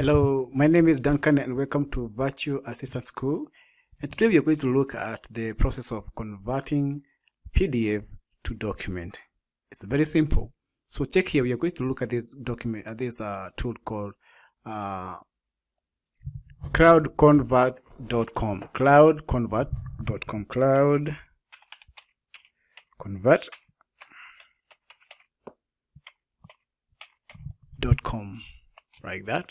Hello, my name is Duncan and welcome to Virtual Assistant School. And today we are going to look at the process of converting PDF to document. It's very simple. So check here, we are going to look at this document, at this uh, tool called uh, cloudconvert.com. Cloudconvert.com. Cloud convert dot com like that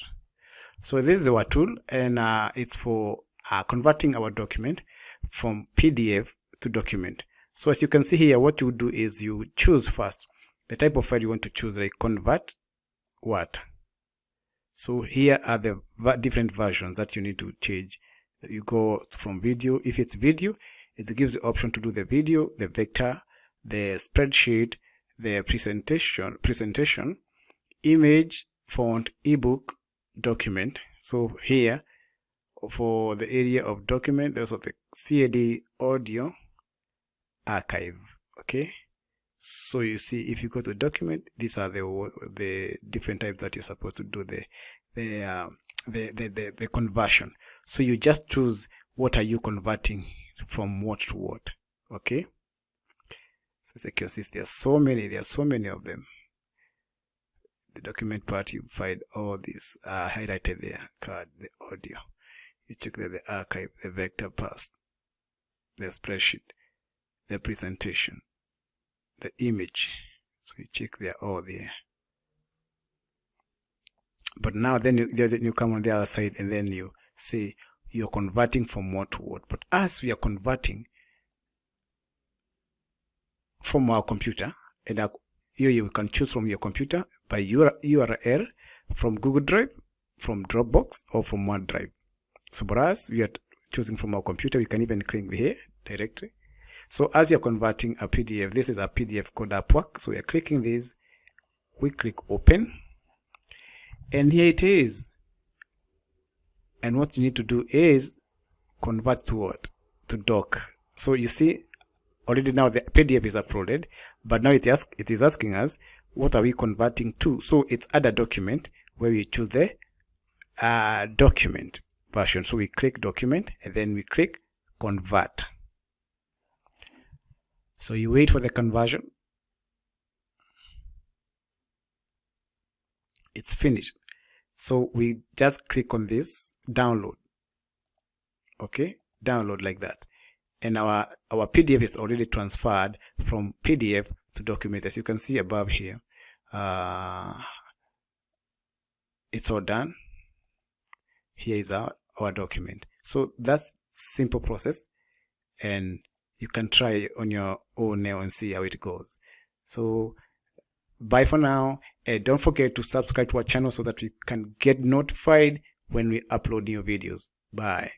so this is our tool and uh, it's for uh, converting our document from pdf to document. So as you can see here what you do is you choose first the type of file you want to choose like convert what. So here are the different versions that you need to change. You go from video if it's video it gives the option to do the video the vector the spreadsheet the presentation presentation image font ebook document. So here for the area of document there's the CAD audio archive okay? So you see if you go to document these are the the different types that you're supposed to do the the uh, the, the, the the conversion. So you just choose what are you converting from what to what okay? So as you can see there are so many there are so many of them the document part you find all these uh, highlighted there CAD the audio. You check the, the archive the vector path the spreadsheet the presentation the image. So you check there all there. But now then you, then you come on the other side and then you say you're converting from what to what but as we are converting from our computer and our here you can choose from your computer by URL from Google Drive, from Dropbox, or from OneDrive. So for us, we are choosing from our computer. We can even click here directly. So as you're converting a PDF, this is a PDF called Upwork. So we are clicking this. We click open. And here it is. And what you need to do is convert to what? To doc. So you see, already now the PDF is uploaded, but now it, ask, it is asking us, what are we converting to? So it's a document where we choose the uh, document version. So we click document and then we click convert. So you wait for the conversion. It's finished. So we just click on this download. Okay, download like that and our our PDF is already transferred from PDF to document. As you can see above here uh, it's all done. Here is our, our document. So that's simple process and you can try on your own now and see how it goes. So bye for now and don't forget to subscribe to our channel so that you can get notified when we upload new videos. Bye